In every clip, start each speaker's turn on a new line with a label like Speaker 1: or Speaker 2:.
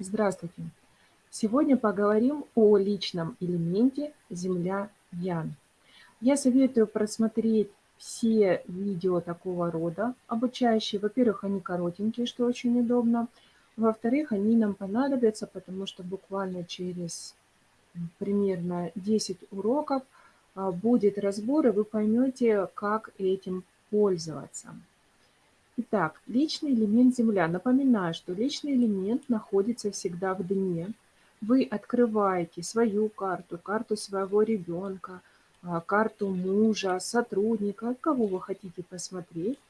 Speaker 1: Здравствуйте! Сегодня поговорим о личном элементе Земля Ян. Я советую просмотреть все видео такого рода, обучающие. Во-первых, они коротенькие, что очень удобно. Во-вторых, они нам понадобятся, потому что буквально через примерно 10 уроков а, будет разбор, и вы поймете, как этим пользоваться. Итак, личный элемент Земля. Напоминаю, что личный элемент находится всегда в дне. Вы открываете свою карту, карту своего ребенка, а, карту мужа, сотрудника, кого вы хотите посмотреть,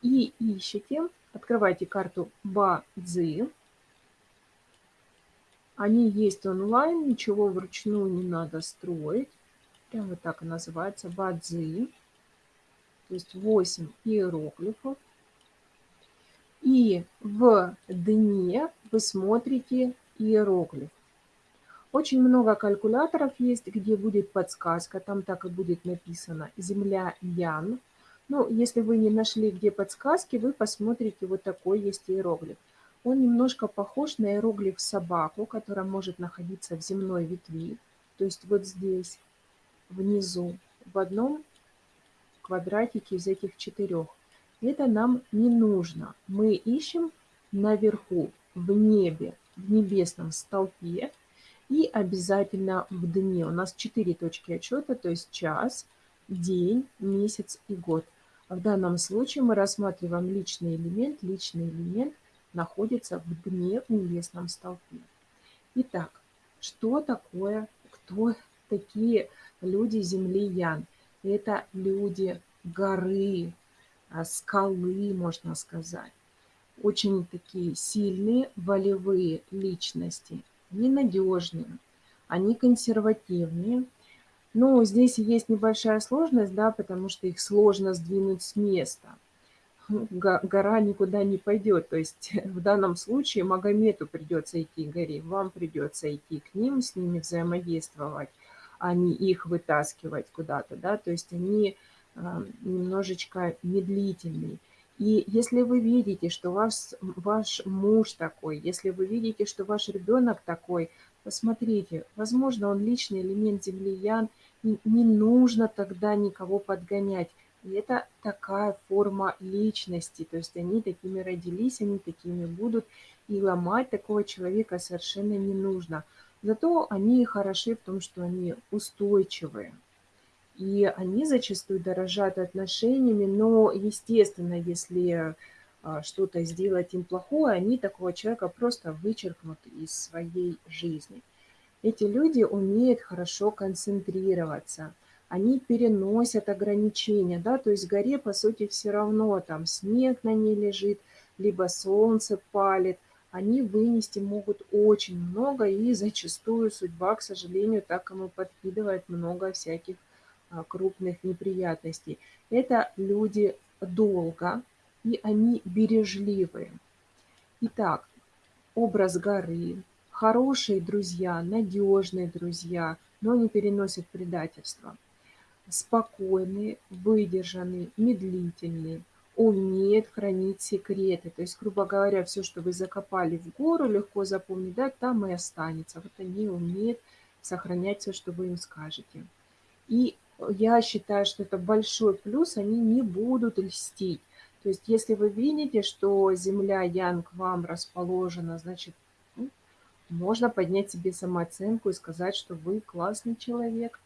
Speaker 1: и ищете, открывайте карту Бадзи. Они есть онлайн, ничего вручную не надо строить. Прям вот так и называется, Бадзи. То есть 8 иероглифов. И в дне вы смотрите иероглиф. Очень много калькуляторов есть, где будет подсказка, там так и будет написано «Земля Ян». Ну, если вы не нашли, где подсказки, вы посмотрите, вот такой есть иероглиф. Он немножко похож на иероглиф собаку, которая может находиться в земной ветви, то есть вот здесь, внизу, в одном квадратике из этих четырех. Это нам не нужно. Мы ищем наверху, в небе, в небесном столпе и обязательно в дне. У нас четыре точки отчета, то есть час, день, месяц и год. В данном случае мы рассматриваем личный элемент. Личный элемент находится в дне в небесном столпе. Итак, что такое, кто такие люди Земли Ян? Это люди горы, скалы, можно сказать. Очень такие сильные, волевые личности, ненадежные, они консервативные. Но здесь есть небольшая сложность, да, потому что их сложно сдвинуть с места. Гора никуда не пойдет. То есть в данном случае Магомету придется идти к горе, вам придется идти к ним, с ними взаимодействовать, а не их вытаскивать куда-то. Да? То есть они немножечко медлительный. И если вы видите, что ваш, ваш муж такой, если вы видите, что ваш ребенок такой, посмотрите, возможно, он личный элемент землиян, и не нужно тогда никого подгонять. И это такая форма личности, то есть они такими родились, они такими будут, и ломать такого человека совершенно не нужно. Зато они хороши в том, что они устойчивые. И они зачастую дорожат отношениями, но, естественно, если а, что-то сделать им плохое, они такого человека просто вычеркнут из своей жизни. Эти люди умеют хорошо концентрироваться, они переносят ограничения, да, то есть горе, по сути, все равно там снег на ней лежит, либо солнце палит, они вынести могут очень много, и зачастую судьба, к сожалению, так ему подкидывает много всяких крупных неприятностей. Это люди долго, и они бережливые. Итак, образ горы, хорошие друзья, надежные друзья, но не переносят предательства. Спокойные, выдержанные, медлительные, умеют хранить секреты. То есть, грубо говоря, все, что вы закопали в гору, легко запомнить, да, там и останется. Вот они умеют сохранять все, что вы им скажете. И я считаю, что это большой плюс, они не будут льстить. То есть если вы видите, что Земля Янг вам расположена, значит, ну, можно поднять себе самооценку и сказать, что вы классный человек.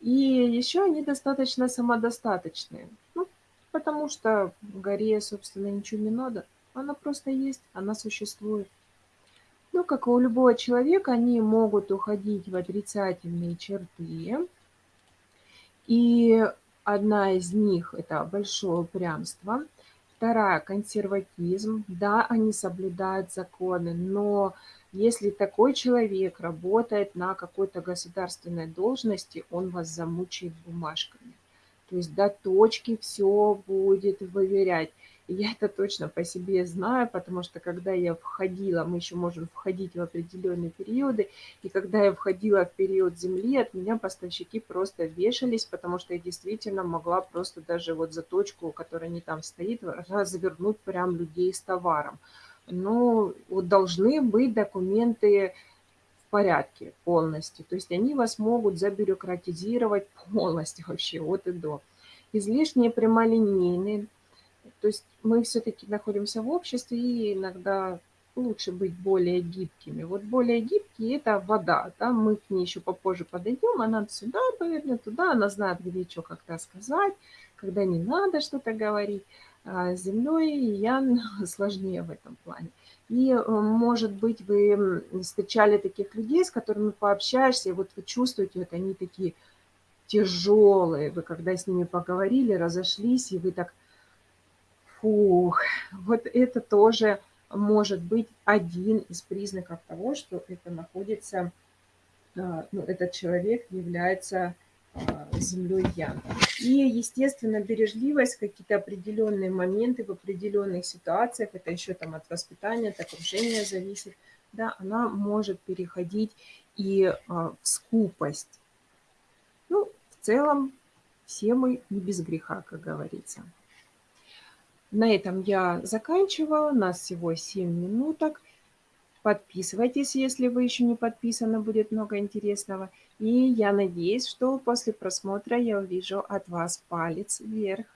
Speaker 1: И еще они достаточно самодостаточные, ну, потому что горе, собственно, ничего не надо. Она просто есть, она существует. Ну, как и у любого человека, они могут уходить в отрицательные черты, и одна из них– это большое упрямство, вторая– консерватизм. Да, они соблюдают законы, но если такой человек работает на какой-то государственной должности, он вас замучает бумажками. То есть до точки все будет выверять. Я это точно по себе знаю, потому что когда я входила, мы еще можем входить в определенные периоды, и когда я входила в период Земли, от меня поставщики просто вешались, потому что я действительно могла просто даже вот за точку, которая не там стоит, развернуть прям людей с товаром. но вот должны быть документы в порядке полностью. То есть они вас могут забюрократизировать полностью вообще от и до. Излишне прямолинейные. То есть мы все-таки находимся в обществе, и иногда лучше быть более гибкими. Вот более гибкие– это вода, да, мы к ней еще попозже подойдем, она сюда повернет, туда, она знает, где что, когда сказать, когда не надо что-то говорить. А с землей Ян сложнее в этом плане. И, э, может быть, вы встречали таких людей, с которыми пообщаешься, и вот вы чувствуете, вот они такие тяжелые, вы когда с ними поговорили, разошлись, и вы так, фух, вот это тоже может быть один из признаков того, что это находится, а, ну, этот человек является а, землей Ян. И, естественно, бережливость, какие-то определенные моменты в определенных ситуациях, это еще там от воспитания, от окружения зависит, да, она может переходить и а, в скупость. Ну, в целом, все мы не без греха, как говорится. На этом я заканчиваю. У нас всего 7 минуток. Подписывайтесь, если вы еще не подписаны, будет много интересного. И я надеюсь, что после просмотра я увижу от вас палец вверх.